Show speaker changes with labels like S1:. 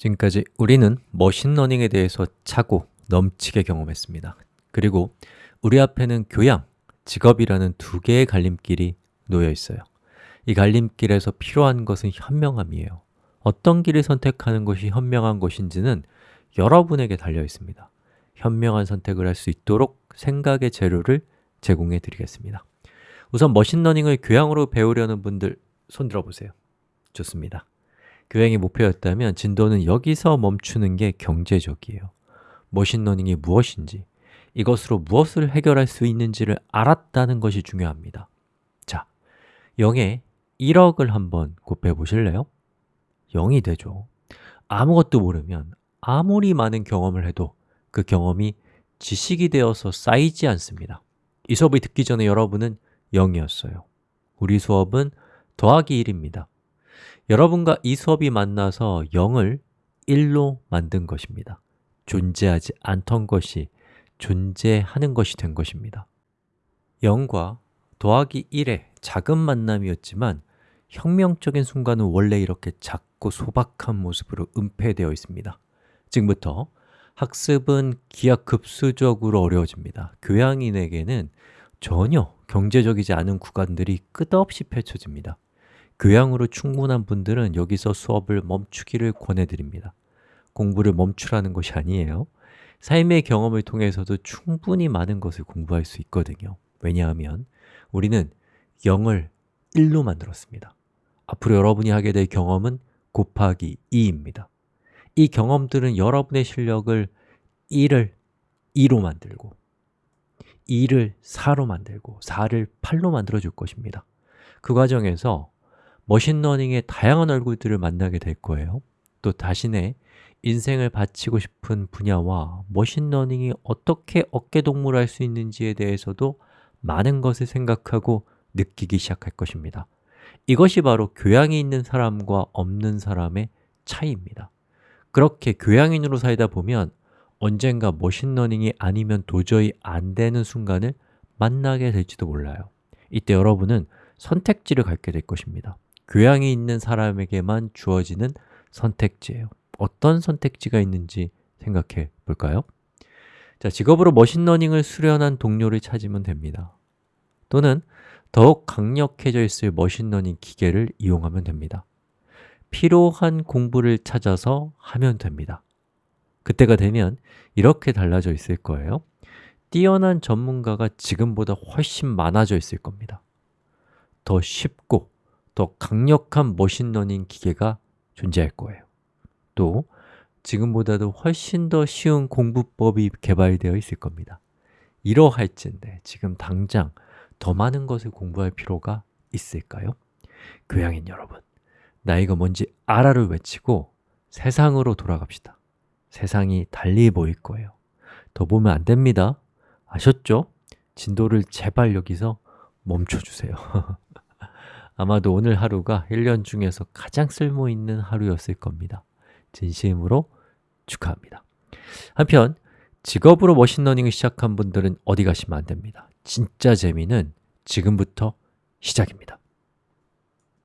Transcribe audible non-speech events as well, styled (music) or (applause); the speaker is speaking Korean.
S1: 지금까지 우리는 머신러닝에 대해서 차고 넘치게 경험했습니다. 그리고 우리 앞에는 교양, 직업이라는 두 개의 갈림길이 놓여 있어요. 이 갈림길에서 필요한 것은 현명함이에요. 어떤 길을 선택하는 것이 현명한 것인지는 여러분에게 달려 있습니다. 현명한 선택을 할 수 있도록 생각의 재료를 제공해 드리겠습니다. 우선 머신러닝을 교양으로 배우려는 분들 손 들어보세요. 좋습니다 교양이 목표였다면 진도는 여기서 멈추는 게 경제적이에요. 머신러닝이 무엇인지, 이것으로 무엇을 해결할 수 있는지를 알았다는 것이 중요합니다. 자, 0에 1억을 한번 곱해 보실래요? 0이 되죠. 아무것도 모르면 아무리 많은 경험을 해도 그 경험이 지식이 되어서 쌓이지 않습니다. 이 수업을 듣기 전에 여러분은 0이었어요. 우리 수업은 더하기 1입니다 여러분과 이 수업이 만나서 0을 1로 만든 것입니다. 존재하지 않던 것이 존재하는 것이 된 것입니다. 0과 더하기 1의 작은 만남이었지만 혁명적인 순간은 원래 이렇게 작고 소박한 모습으로 은폐되어 있습니다. 지금부터 학습은 기하급수적으로 어려워집니다. 교양인에게는 전혀 경제적이지 않은 구간들이 끝없이 펼쳐집니다 교양으로 충분한 분들은 여기서 수업을 멈추기를 권해드립니다. 공부를 멈추라는 것이 아니에요. 삶의 경험을 통해서도 충분히 많은 것을 공부할 수 있거든요. 왜냐하면 우리는 0을 1로 만들었습니다. 앞으로 여러분이 하게 될 경험은 곱하기 2입니다. 이 경험들은 여러분의 실력을 1을 2로 만들고 2를 4로 만들고 4를 8로 만들어 줄 것입니다. 그 과정에서 머신러닝의 다양한 얼굴들을 만나게 될 거예요. 또 자신의 인생을 바치고 싶은 분야와 머신러닝이 어떻게 어깨동무를 할 수 있는지에 대해서도 많은 것을 생각하고 느끼기 시작할 것입니다. 이것이 바로 교양이 있는 사람과 없는 사람의 차이입니다. 그렇게 교양인으로 살다 보면 언젠가 머신러닝이 아니면 도저히 안 되는 순간을 만나게 될지도 몰라요. 이때 여러분은 선택지를 갖게 될 것입니다 교양이 있는 사람에게만 주어지는 선택지예요. 어떤 선택지가 있는지 생각해 볼까요? 자, 직업으로 머신러닝을 수련한 동료를 찾으면 됩니다. 또는 더욱 강력해져 있을 머신러닝 기계를 이용하면 됩니다. 필요한 공부를 찾아서 하면 됩니다. 그때가 되면 이렇게 달라져 있을 거예요. 뛰어난 전문가가 지금보다 훨씬 많아져 있을 겁니다. 더 쉽고 더 강력한 머신러닝 기계가 존재할 거예요. 또 지금보다도 훨씬 더 쉬운 공부법이 개발되어 있을 겁니다. 이러할진데 지금 당장 더 많은 것을 공부할 필요가 있을까요? 교양인 여러분, 나이가 뭔지 알아를 외치고 세상으로 돌아갑시다. 세상이 달리 보일 거예요. 더 보면 안 됩니다. 아셨죠? 진도를 제발 여기서 멈춰주세요 (laughs) 아마도 오늘 하루가 1년 중에서 가장 쓸모있는 하루였을 겁니다. 진심으로 축하합니다. 한편 직업으로 머신러닝을 시작한 분들은 어디 가시면 안 됩니다. 진짜 재미는 지금부터 시작입니다